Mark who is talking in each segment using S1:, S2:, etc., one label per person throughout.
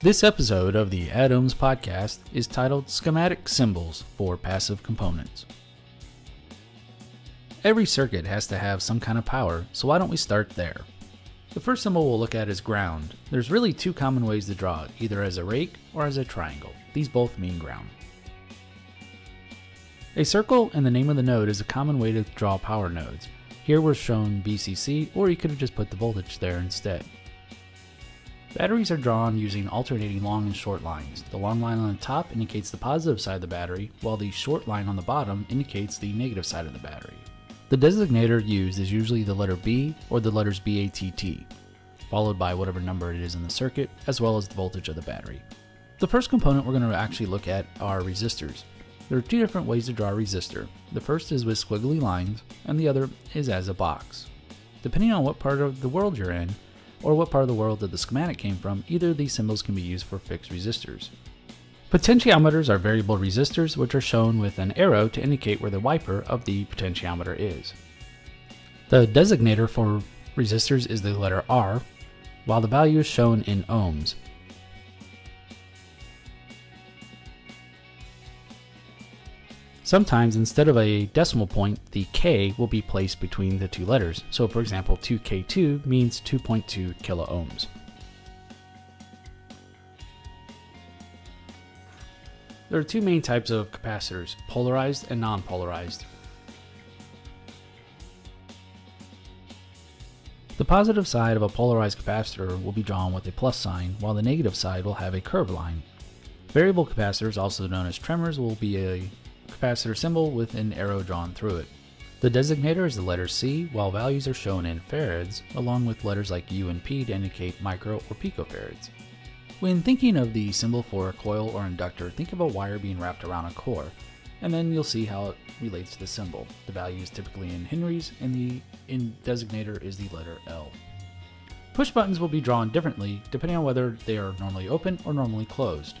S1: This episode of the Atoms podcast is titled Schematic Symbols for Passive Components. Every circuit has to have some kind of power, so why don't we start there? The first symbol we'll look at is ground. There's really two common ways to draw it, either as a rake or as a triangle. These both mean ground. A circle and the name of the node is a common way to draw power nodes. Here we're shown VCC, or you could have just put the voltage there instead. Batteries are drawn using alternating long and short lines. The long line on the top indicates the positive side of the battery, while the short line on the bottom indicates the negative side of the battery. The designator used is usually the letter B or the letters BATT, followed by whatever number it is in the circuit, as well as the voltage of the battery. The first component we're going to actually look at are resistors. There are two different ways to draw a resistor. The first is with squiggly lines, and the other is as a box. Depending on what part of the world you're in, or what part of the world that the schematic came from, either of these symbols can be used for fixed resistors. Potentiometers are variable resistors which are shown with an arrow to indicate where the wiper of the potentiometer is. The designator for resistors is the letter R, while the value is shown in ohms. Sometimes instead of a decimal point, the K will be placed between the two letters. So for example, 2K2 means 2.2 kilo ohms. There are two main types of capacitors, polarized and non-polarized. The positive side of a polarized capacitor will be drawn with a plus sign, while the negative side will have a curved line. Variable capacitors, also known as trimmers, will be a capacitor symbol with an arrow drawn through it. The designator is the letter C, while values are shown in farads, along with letters like U and P to indicate micro or picofarads. When thinking of the symbol for a coil or inductor, think of a wire being wrapped around a core, and then you'll see how it relates to the symbol. The value is typically in henries, and the in designator is the letter L. Push buttons will be drawn differently depending on whether they are normally open or normally closed.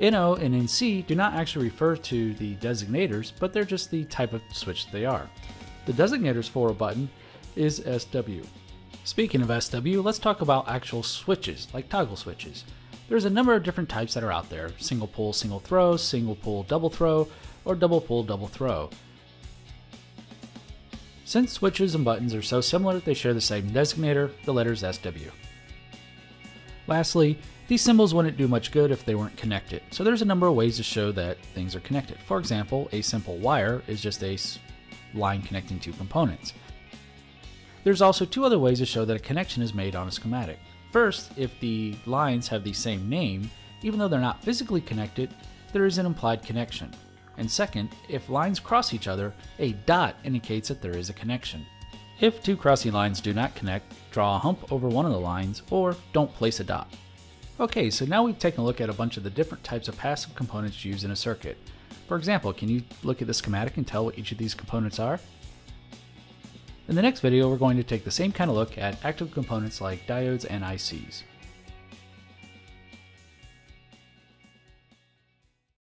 S1: NO and NC do not actually refer to the designators, but they're just the type of switch they are. The designators for a button is SW. Speaking of SW, let's talk about actual switches, like toggle switches. There's a number of different types that are out there. Single pole, single throw, single pole, double throw, or double pole, double throw. Since switches and buttons are so similar, they share the same designator, the letters SW. Lastly, these symbols wouldn't do much good if they weren't connected, so there's a number of ways to show that things are connected. For example, a simple wire is just a line connecting two components. There's also two other ways to show that a connection is made on a schematic. First, if the lines have the same name, even though they're not physically connected, there is an implied connection. And second, if lines cross each other, a dot indicates that there is a connection. If two crossing lines do not connect, draw a hump over one of the lines, or don't place a dot. Okay, so now we've taken a look at a bunch of the different types of passive components used in a circuit. For example, can you look at the schematic and tell what each of these components are? In the next video, we're going to take the same kind of look at active components like diodes and ICs.